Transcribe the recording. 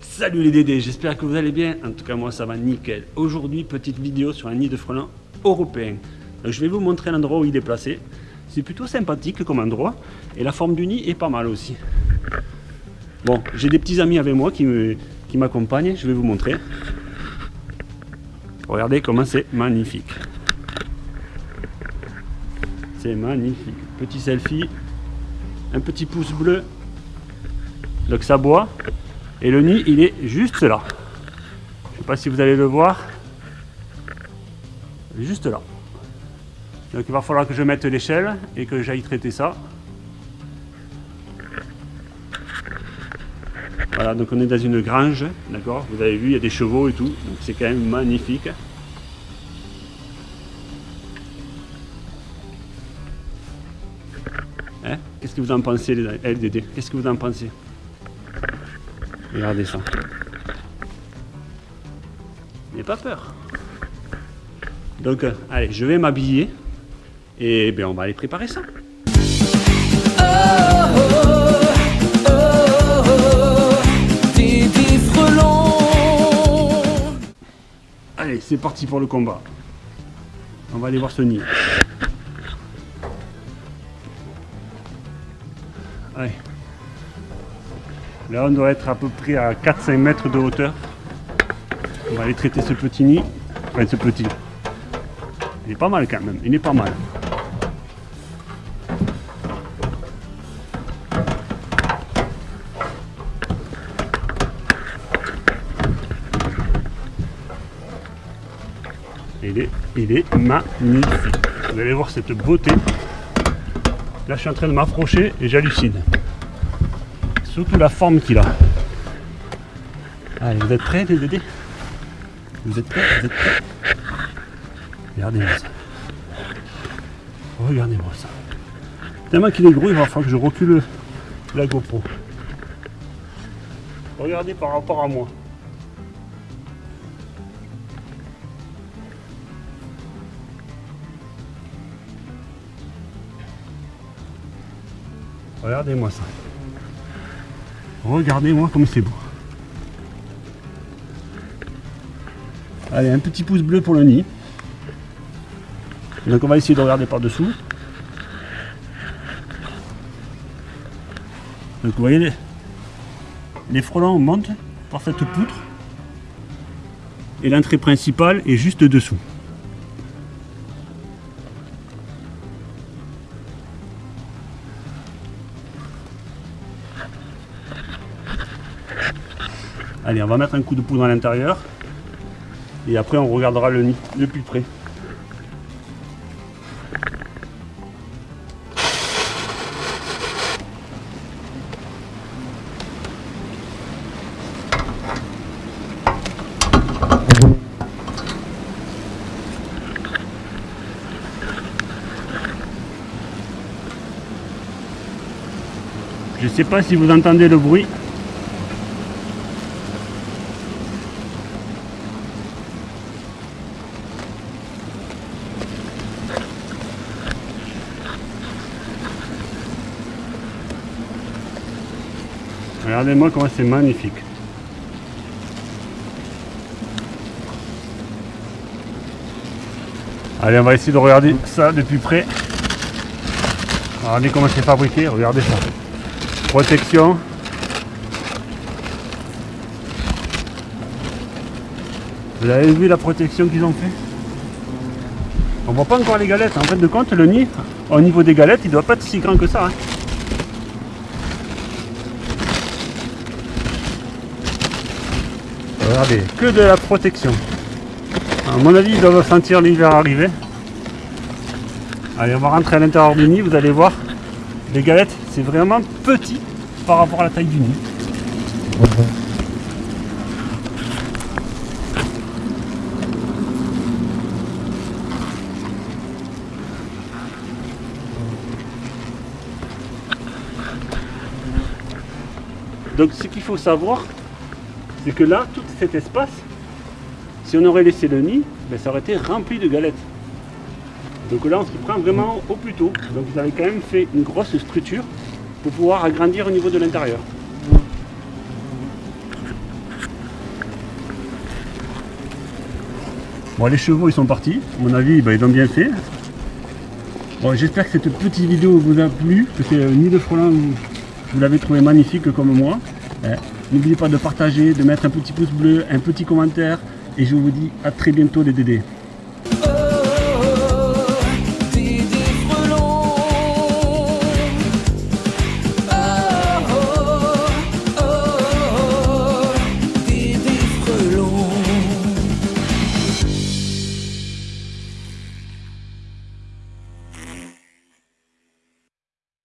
Salut les Dédés, j'espère que vous allez bien. En tout cas, moi ça va nickel. Aujourd'hui, petite vidéo sur un nid de frelons européen. Donc, je vais vous montrer l'endroit où il est placé. C'est plutôt sympathique comme endroit. Et la forme du nid est pas mal aussi. Bon, j'ai des petits amis avec moi qui m'accompagnent. je vais vous montrer. Regardez comment c'est magnifique. C'est magnifique. Petit selfie. Un petit pouce bleu. Donc ça boit. Et le nid, il est juste là. Je ne sais pas si vous allez le voir. Juste là. Donc il va falloir que je mette l'échelle et que j'aille traiter ça. Voilà, donc on est dans une grange, d'accord? Vous avez vu, il y a des chevaux et tout, donc c'est quand même magnifique. Hein? Qu'est-ce que vous en pensez, les LDD Qu'est-ce que vous en pensez? Regardez ça. N'ayez pas peur. Donc, euh, allez, je vais m'habiller et bien, on va aller préparer ça. Allez, c'est parti pour le combat. On va aller voir ce nid. Allez. Là, on doit être à peu près à 4-5 mètres de hauteur. On va aller traiter ce petit nid. Enfin, ce petit. Il est pas mal quand même. Il est pas mal. Il est, magnifique. Vous allez voir cette beauté. Là, je suis en train de m'approcher et j'hallucine. Surtout la forme qu'il a. Allez, vous êtes prêts, les Vous êtes prêts Vous êtes prêts? Regardez-moi ça. Regardez-moi ça. Tellement qu'il est gros, il va falloir que je recule la GoPro. Regardez par rapport à moi. Regardez-moi ça. Regardez-moi comme c'est beau. Allez, un petit pouce bleu pour le nid. Donc on va essayer de regarder par-dessous. Donc vous voyez, les, les frelons montent par cette poutre. Et l'entrée principale est juste dessous. Allez, on va mettre un coup de poudre à l'intérieur. Et après, on regardera le nid de plus près. Je ne sais pas si vous entendez le bruit. Regardez-moi comment c'est magnifique. Allez, on va essayer de regarder ça depuis près. Regardez comment c'est fabriqué, regardez ça. Protection. Vous avez vu la protection qu'ils ont fait? On voit pas encore les galettes. En fait de compte, le nid, au niveau des galettes, il doit pas être si grand que ça. Hein. Regardez, que de la protection. À mon avis, ils doivent sentir l'hiver arriver. Allez, on va rentrer à l'intérieur du nid, vous allez voir. Les galettes, c'est vraiment petit par rapport à la taille du nid. Donc ce qu'il faut savoir, que là, tout cet espace, si on aurait laissé le nid, ben, ça aurait été rempli de galettes. Donc là, on s'y prend vraiment au plus tôt. Donc vous avez quand même fait une grosse structure pour pouvoir agrandir au niveau de l'intérieur. Bon, les chevaux, ils sont partis. À mon avis, ben, ils ont bien fait. Bon, J'espère que cette petite vidéo vous a plu, que c'est euh, Nid de Frelin, vous, l'avez trouvé magnifique comme moi. Hein. N'oubliez pas de partager, de mettre un petit pouce bleu, un petit commentaire, et je vous dis à très bientôt les Dédés.